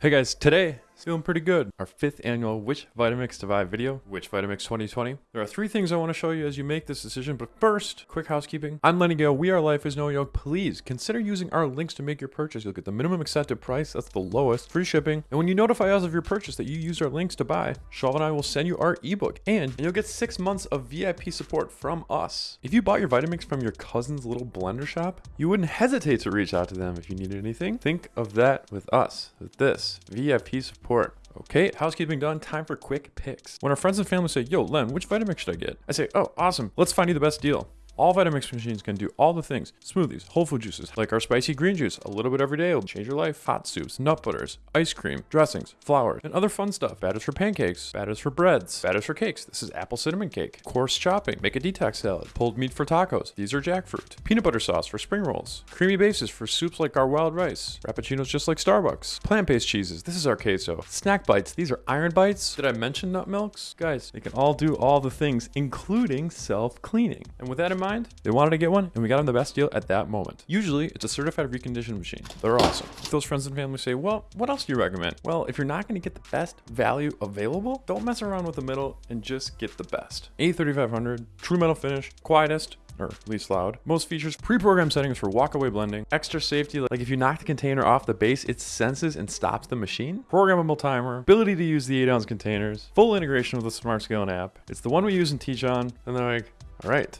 Hey guys, today feeling pretty good. Our fifth annual Which Vitamix to Buy video, Which Vitamix 2020. There are three things I want to show you as you make this decision, but first, quick housekeeping. I'm Lenny Gale, We Are Life is No Yoke. Please consider using our links to make your purchase. You'll get the minimum accepted price, that's the lowest, free shipping. And when you notify us of your purchase that you used our links to buy, Shaw and I will send you our ebook and, and you'll get six months of VIP support from us. If you bought your Vitamix from your cousin's little blender shop, you wouldn't hesitate to reach out to them if you needed anything. Think of that with us, with this VIP support. Okay, housekeeping done. Time for quick picks. When our friends and family say, yo, Len, which Vitamix should I get? I say, oh, awesome. Let's find you the best deal. All Vitamix machines can do all the things. Smoothies, whole food juices, like our spicy green juice, a little bit every day will change your life. Hot soups, nut butters, ice cream, dressings, flour, and other fun stuff. Batters for pancakes, batters for breads, batters for cakes. This is apple cinnamon cake. Coarse chopping, make a detox salad. Pulled meat for tacos. These are jackfruit. Peanut butter sauce for spring rolls. Creamy bases for soups like our wild rice. Frappuccinos just like Starbucks. Plant-based cheeses. This is our queso. Snack bites. These are iron bites. Did I mention nut milks? Guys, they can all do all the things, including self-cleaning. And with that in mind, they wanted to get one and we got them the best deal at that moment. Usually it's a certified reconditioned machine. They're awesome. If those friends and family say, well, what else do you recommend? Well, if you're not going to get the best value available, don't mess around with the middle and just get the best. A3500, true metal finish, quietest, or least loud. Most features pre-programmed settings for walkaway blending, extra safety, like if you knock the container off the base, it senses and stops the machine, programmable timer, ability to use the 8 ounce containers, full integration with the Smart Scaling app. It's the one we use and teach on, and they're like, all right,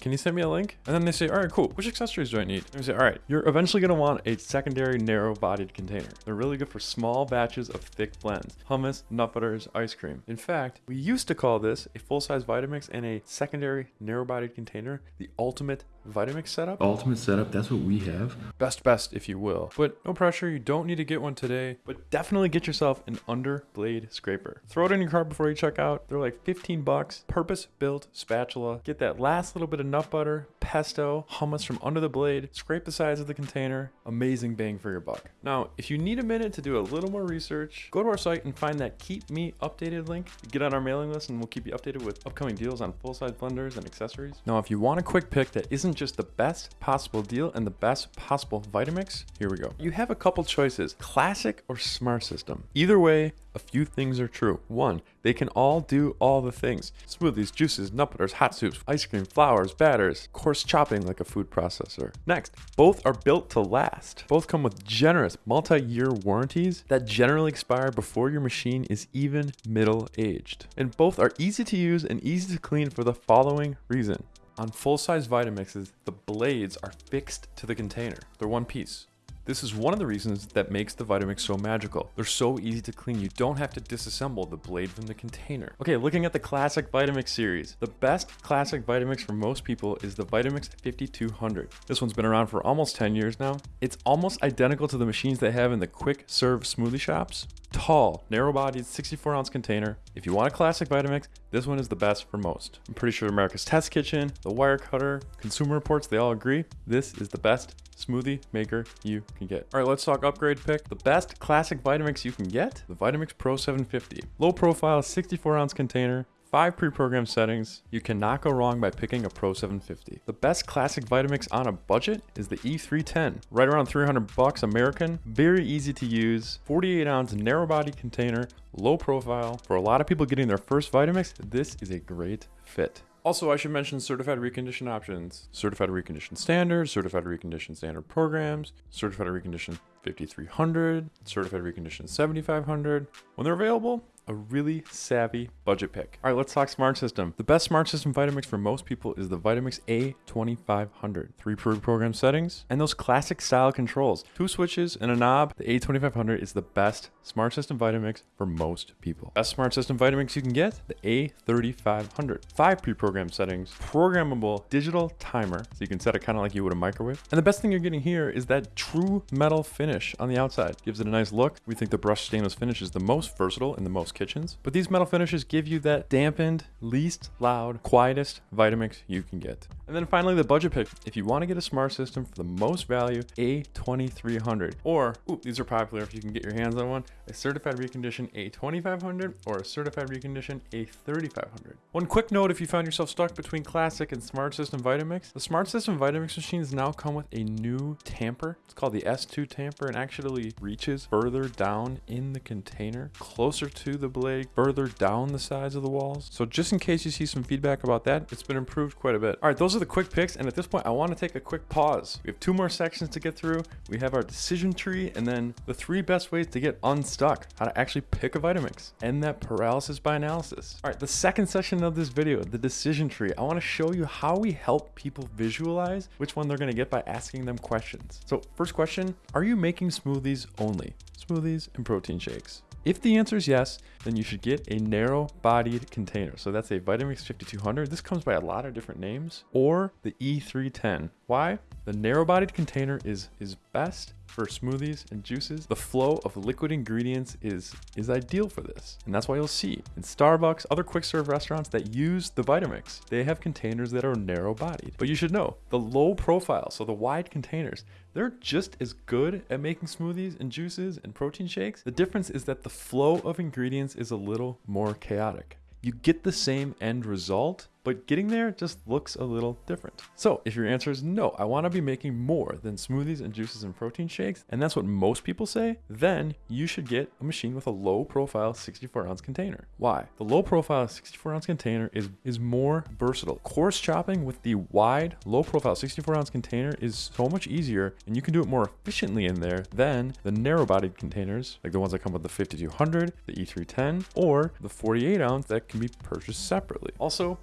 can you send me a link? And then they say, all right, cool. Which accessories do I need? And we say, all right, you're eventually going to want a secondary narrow bodied container. They're really good for small batches of thick blends, hummus, nut butters, ice cream. In fact, we used to call this a full-size Vitamix and a secondary narrow bodied container, the ultimate Vitamix setup. Ultimate setup, that's what we have. Best best, if you will. But no pressure, you don't need to get one today, but definitely get yourself an under blade scraper. Throw it in your cart before you check out. They're like 15 bucks, purpose built spatula. Get that last little bit of nut butter, pesto, hummus from under the blade, scrape the sides of the container. Amazing bang for your buck. Now, if you need a minute to do a little more research, go to our site and find that keep me updated link. Get on our mailing list and we'll keep you updated with upcoming deals on full-size blenders and accessories. Now, if you want a quick pick that isn't just the best possible deal and the best possible Vitamix, here we go. You have a couple choices, classic or smart system. Either way, a few things are true. One, they can all do all the things. Smoothies, juices, nut butters, hot soups, ice cream, flours, batters, coarse chopping like a food processor. Next, both are built to last. Both come with generous multi-year warranties that generally expire before your machine is even middle-aged. And both are easy to use and easy to clean for the following reason. On full-size Vitamixes, the blades are fixed to the container. They're one piece. This is one of the reasons that makes the Vitamix so magical. They're so easy to clean, you don't have to disassemble the blade from the container. Okay, looking at the classic Vitamix series, the best classic Vitamix for most people is the Vitamix 5200. This one's been around for almost 10 years now. It's almost identical to the machines they have in the quick serve smoothie shops, tall, narrow-bodied 64 ounce container. If you want a classic Vitamix, this one is the best for most. I'm pretty sure America's Test Kitchen, the Wirecutter, Consumer Reports, they all agree this is the best smoothie maker you can get. All right, let's talk upgrade pick. The best classic Vitamix you can get, the Vitamix Pro 750. Low profile, 64 ounce container, Five pre-programmed settings. You cannot go wrong by picking a Pro 750. The best classic Vitamix on a budget is the E310. Right around 300 bucks American. Very easy to use. 48 ounce narrow body container. Low profile. For a lot of people getting their first Vitamix, this is a great fit. Also, I should mention certified recondition options. Certified recondition standard, certified recondition standard programs, certified recondition 5300, certified recondition 7500. When they're available, a really savvy budget pick. All right, let's talk smart system. The best smart system Vitamix for most people is the Vitamix A2500. Three pre-programmed settings and those classic style controls. Two switches and a knob. The A2500 is the best smart system Vitamix for most people. Best smart system Vitamix you can get, the A3500. Five pre-programmed settings, programmable digital timer, so you can set it kind of like you would a microwave. And the best thing you're getting here is that true metal finish on the outside. Gives it a nice look. We think the brushed stainless finish is the most versatile and the most kitchens. But these metal finishes give you that dampened, least loud, quietest Vitamix you can get. And then finally, the budget pick. If you want to get a smart system for the most value, A2300. Or, ooh, these are popular if you can get your hands on one, a certified recondition A2500 or a certified recondition A3500. One quick note if you found yourself stuck between classic and smart system Vitamix, the smart system Vitamix machines now come with a new tamper. It's called the S2 tamper and actually reaches further down in the container, closer to the blade, further down the sides of the walls. So just in case you see some feedback about that, it's been improved quite a bit. All right, those are the quick picks. And at this point, I want to take a quick pause. We have two more sections to get through. We have our decision tree and then the three best ways to get unstuck, how to actually pick a Vitamix, and that paralysis by analysis. All right, the second section of this video, the decision tree, I want to show you how we help people visualize which one they're going to get by asking them questions. So first question, are you making smoothies only? Smoothies and protein shakes. If the answer is yes, then you should get a narrow bodied container. So that's a Vitamix 5200. This comes by a lot of different names or the E310. Why? The narrow bodied container is, is best for smoothies and juices. The flow of liquid ingredients is, is ideal for this. And that's why you'll see in Starbucks, other quick serve restaurants that use the Vitamix, they have containers that are narrow bodied. But you should know the low profile, so the wide containers, they're just as good at making smoothies and juices and protein shakes. The difference is that the flow of ingredients is a little more chaotic. You get the same end result, but getting there just looks a little different. So if your answer is no, I want to be making more than smoothies and juices and protein shakes, and that's what most people say, then you should get a machine with a low profile 64 ounce container. Why? The low profile 64 ounce container is, is more versatile. Coarse chopping with the wide, low profile 64 ounce container is so much easier, and you can do it more efficiently in there than the narrow bodied containers, like the ones that come with the 5200, the E310, or the 48 ounce that can be purchased separately. Also,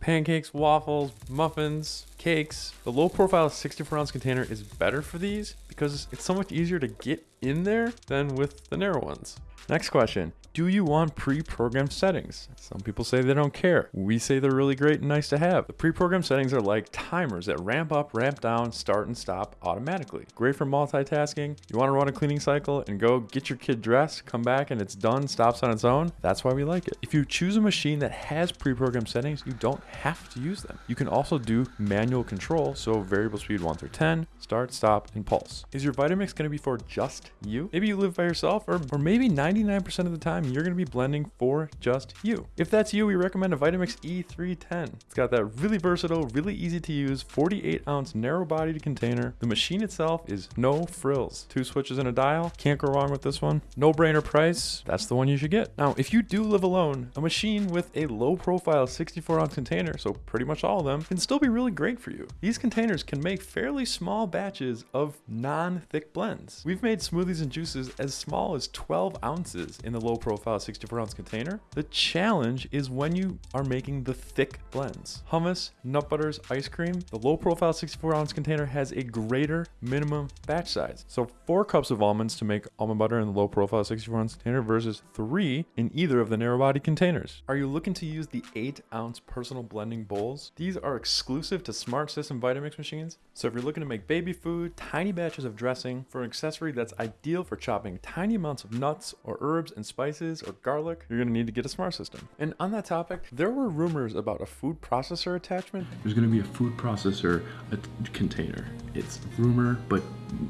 pancakes, waffles, muffins, cakes. The low profile 64 ounce container is better for these because it's so much easier to get in there than with the narrow ones. Next question. Do you want pre-programmed settings? Some people say they don't care. We say they're really great and nice to have. The pre-programmed settings are like timers that ramp up, ramp down, start and stop automatically. Great for multitasking. You want to run a cleaning cycle and go get your kid dressed, come back and it's done, stops on its own. That's why we like it. If you choose a machine that has pre-programmed settings, you don't have to use them. You can also do manual control, so variable speed 1 through 10, start, stop, and pulse. Is your Vitamix going to be for just you? Maybe you live by yourself, or, or maybe 99% of the time you're going to be blending for just you. If that's you, we recommend a Vitamix E310. It's got that really versatile, really easy to use 48 ounce narrow bodied container. The machine itself is no frills. Two switches and a dial. Can't go wrong with this one. No brainer price. That's the one you should get. Now, if you do live alone, a machine with a low profile 64 ounce container, so pretty much all of them, can still be really great for you. These containers can make fairly small batches of non-thick blends. We've made smoothies and juices as small as 12 ounces in the low profile 64 ounce container. The challenge is when you are making the thick blends. Hummus, nut butters, ice cream, the low profile 64 ounce container has a greater minimum batch size. So four cups of almonds to make almond butter in the low profile 64 ounce container versus three in either of the narrow body containers. Are you looking to use the eight ounce personal blending bowls? These are exclusive to Smart System Vitamix machines. So if you're looking to make baby food, tiny batches of dressing for an accessory that's ideal for chopping tiny amounts of nuts or herbs and spices or garlic, you're gonna need to get a smart system. And on that topic, there were rumors about a food processor attachment. There's going to be a food processor a container. It's rumor, but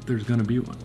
there's going to be one.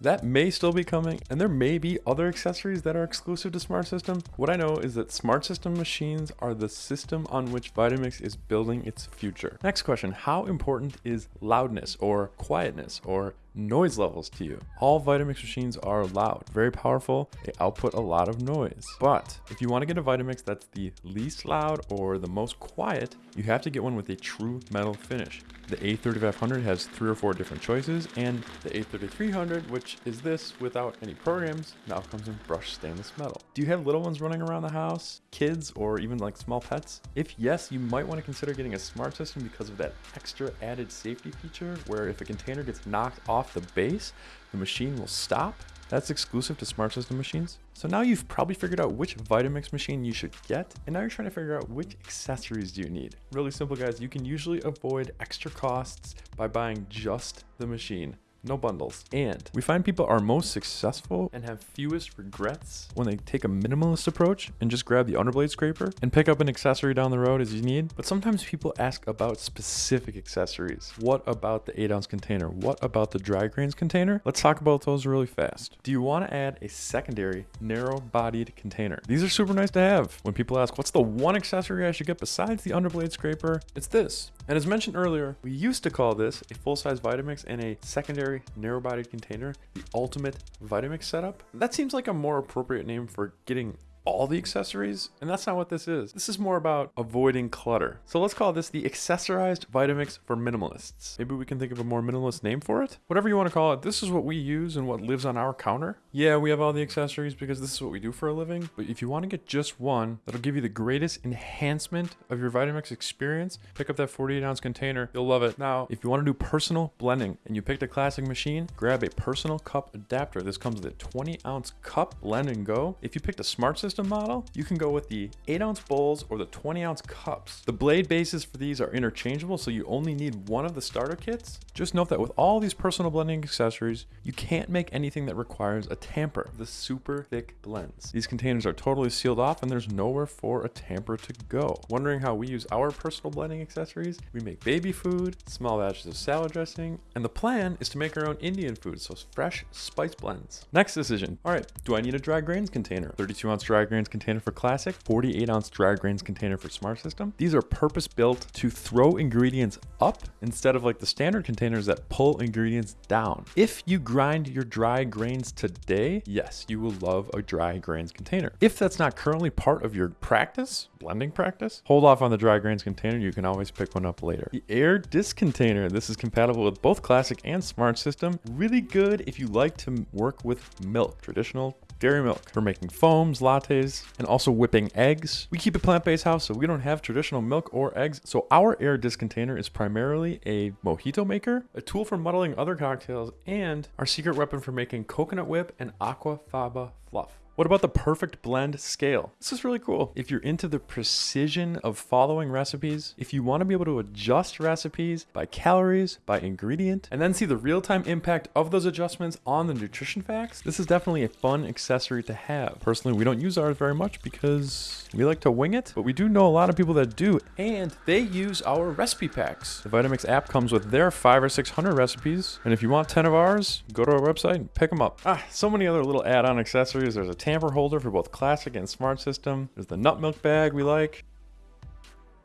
That may still be coming, and there may be other accessories that are exclusive to Smart System. What I know is that Smart System machines are the system on which Vitamix is building its future. Next question, how important is loudness or quietness or noise levels to you. All Vitamix machines are loud, very powerful. They output a lot of noise. But if you want to get a Vitamix that's the least loud or the most quiet, you have to get one with a true metal finish. The A3500 has three or four different choices, and the A3300, which is this without any programs, now comes in brushed stainless metal. Do you have little ones running around the house, kids, or even like small pets? If yes, you might want to consider getting a smart system because of that extra added safety feature where if a container gets knocked off the base, the machine will stop. That's exclusive to smart system machines. So now you've probably figured out which Vitamix machine you should get, and now you're trying to figure out which accessories do you need. Really simple guys, you can usually avoid extra costs by buying just the machine. No bundles. And we find people are most successful and have fewest regrets when they take a minimalist approach and just grab the underblade scraper and pick up an accessory down the road as you need. But sometimes people ask about specific accessories. What about the 8 ounce container? What about the dry grains container? Let's talk about those really fast. Do you want to add a secondary narrow bodied container? These are super nice to have. When people ask, what's the one accessory I should get besides the underblade scraper? It's this. And as mentioned earlier, we used to call this a full-size Vitamix and a secondary narrow-bodied container the ultimate Vitamix setup. That seems like a more appropriate name for getting all the accessories, and that's not what this is. This is more about avoiding clutter. So let's call this the accessorized Vitamix for minimalists. Maybe we can think of a more minimalist name for it? Whatever you want to call it, this is what we use and what lives on our counter. Yeah, we have all the accessories because this is what we do for a living, but if you want to get just one, that'll give you the greatest enhancement of your Vitamix experience, pick up that 48 ounce container. You'll love it. Now, if you want to do personal blending and you picked a classic machine, grab a personal cup adapter. This comes with a 20 ounce cup blend and go. If you picked a smart system, system model, you can go with the 8 ounce bowls or the 20 ounce cups. The blade bases for these are interchangeable, so you only need one of the starter kits. Just note that with all these personal blending accessories, you can't make anything that requires a tamper. The super thick blends. These containers are totally sealed off and there's nowhere for a tamper to go. Wondering how we use our personal blending accessories? We make baby food, small batches of salad dressing, and the plan is to make our own Indian food, so fresh spice blends. Next decision. All right, do I need a dry grains container? 32 ounce dry grains container for classic, 48 ounce dry grains container for smart system. These are purpose built to throw ingredients up instead of like the standard containers that pull ingredients down. If you grind your dry grains today, yes, you will love a dry grains container. If that's not currently part of your practice, blending practice, hold off on the dry grains container. You can always pick one up later. The Aer disc container, this is compatible with both classic and smart system. Really good if you like to work with milk, traditional dairy milk for making foams, lattes, and also whipping eggs. We keep a plant-based house, so we don't have traditional milk or eggs. So our Aer disc container is primarily a mojito maker, a tool for muddling other cocktails, and our secret weapon for making coconut whip and aquafaba fluff. What about the perfect blend scale? This is really cool. If you're into the precision of following recipes, if you want to be able to adjust recipes by calories, by ingredient, and then see the real-time impact of those adjustments on the nutrition facts, this is definitely a fun accessory to have. Personally, we don't use ours very much because we like to wing it, but we do know a lot of people that do, and they use our recipe packs. The Vitamix app comes with their five or 600 recipes, and if you want 10 of ours, go to our website and pick them up. Ah, so many other little add-on accessories. There's a tamper holder for both classic and smart system. There's the nut milk bag we like.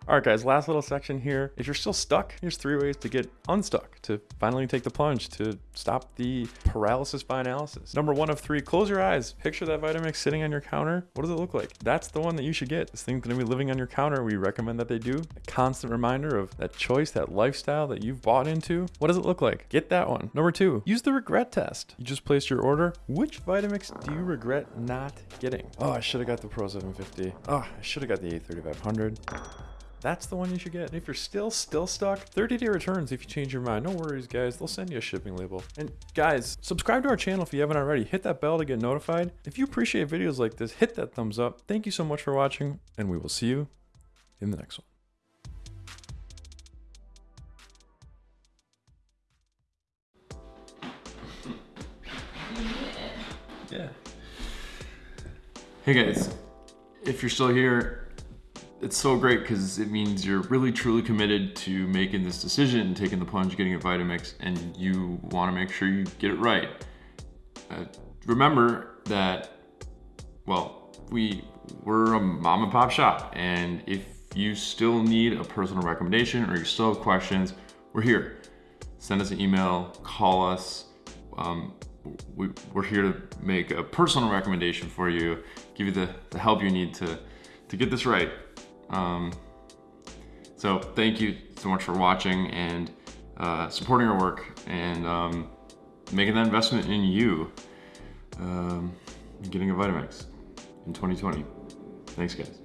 All right, guys, last little section here. If you're still stuck, here's three ways to get unstuck, to finally take the plunge, to stop the paralysis by analysis. Number one of three, close your eyes. Picture that Vitamix sitting on your counter. What does it look like? That's the one that you should get. This thing's gonna be living on your counter. We recommend that they do. A constant reminder of that choice, that lifestyle that you've bought into. What does it look like? Get that one. Number two, use the regret test. You just placed your order. Which Vitamix do you regret not getting? Oh, I should have got the Pro 750. Oh, I should have got the A3500 that's the one you should get. And if you're still still stuck, 30 day returns if you change your mind. No worries, guys. They'll send you a shipping label. And guys, subscribe to our channel if you haven't already. Hit that bell to get notified. If you appreciate videos like this, hit that thumbs up. Thank you so much for watching, and we will see you in the next one. Yeah. Hey guys, if you're still here, it's so great because it means you're really truly committed to making this decision, and taking the plunge, getting a Vitamix, and you want to make sure you get it right. Uh, remember that, well, we we're a mom and pop shop, and if you still need a personal recommendation or you still have questions, we're here. Send us an email, call us. Um, we, are here to make a personal recommendation for you, give you the, the help you need to, to get this right. Um, so thank you so much for watching and uh, supporting our work and um, making that investment in you, um, getting a Vitamix in 2020. Thanks guys.